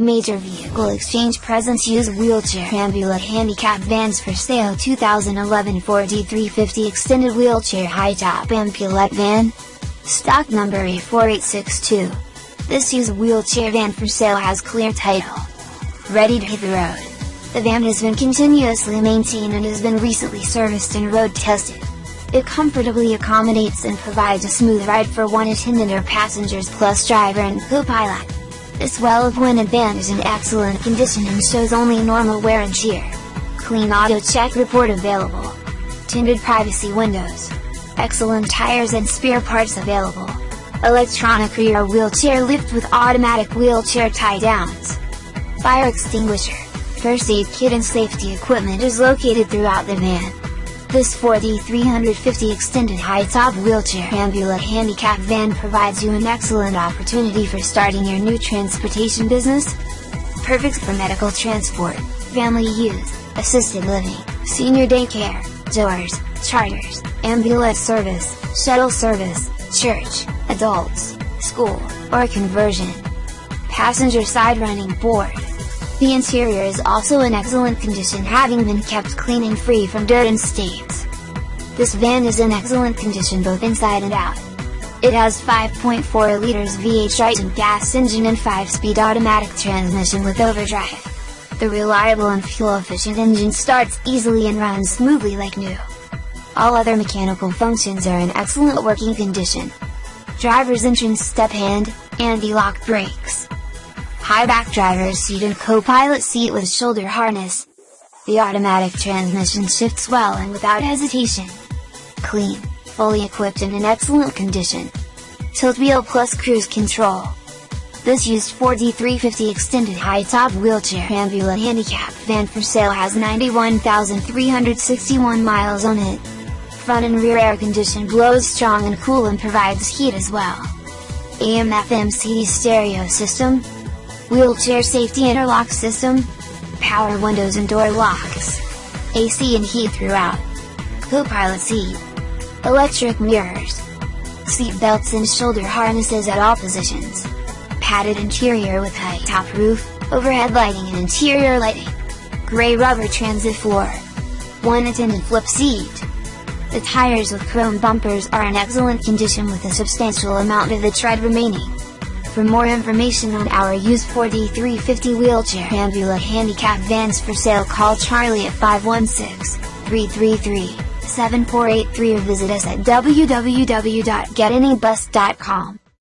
Major Vehicle Exchange presents used wheelchair ambulance handicap vans for sale 2011 Ford E350 extended wheelchair high top ambulance van. Stock number A4862. This used wheelchair van for sale has clear title. Ready to hit the road. The van has been continuously maintained and has been recently serviced and road tested. It comfortably accommodates and provides a smooth ride for one attendant or passengers plus driver and co-pilot. This well-appointed van is in excellent condition and shows only normal wear and tear. Clean AutoCheck report available. Tinted privacy windows. Excellent tires and spare parts available. Electronic rear wheelchair lift with automatic wheelchair tie downs. Fire extinguisher, first aid kit and safety equipment is located throughout the van. This Ford E350 extended high-top wheelchair ambulance handicap van provides you an excellent opportunity for starting your new transportation business. Perfect for medical transport, family use, assisted living, senior daycare, doors, charters, ambulance service, shuttle service, church, adults, school, or conversion. Passenger side running board. The interior is also in excellent condition having been kept clean and free from dirt and stains. This van is in excellent condition both inside and out. It has 5.4 liters V8 Triton gas engine and 5-speed automatic transmission with overdrive. The reliable and fuel-efficient engine starts easily and runs smoothly like new. All other mechanical functions are in excellent working condition. Driver's entrance step hand, anti-lock brakes high back driver's seat and co-pilot seat with shoulder harness. The automatic transmission shifts well and without hesitation. Clean, fully equipped and in excellent condition. Tilt wheel plus cruise control. This used Ford E350 extended high-top wheelchair ambulance handicap van for sale has 91,361 miles on it. Front and rear air condition blows strong and cool and provides heat as well. AM FM CD stereo system, wheelchair safety interlock system, power windows and door locks, AC and heat throughout, co-pilot seat, electric mirrors, seat belts and shoulder harnesses at all positions, padded interior with high top roof, overhead lighting and interior lighting, gray rubber transit floor, one attendant flip seat. The tires with chrome bumpers are in excellent condition with a substantial amount of the tread remaining. For more information on our used Ford E350 wheelchair ambulance handicap vans for sale call Charlie at 516-333-7483 or visit us at www.getanybus.com.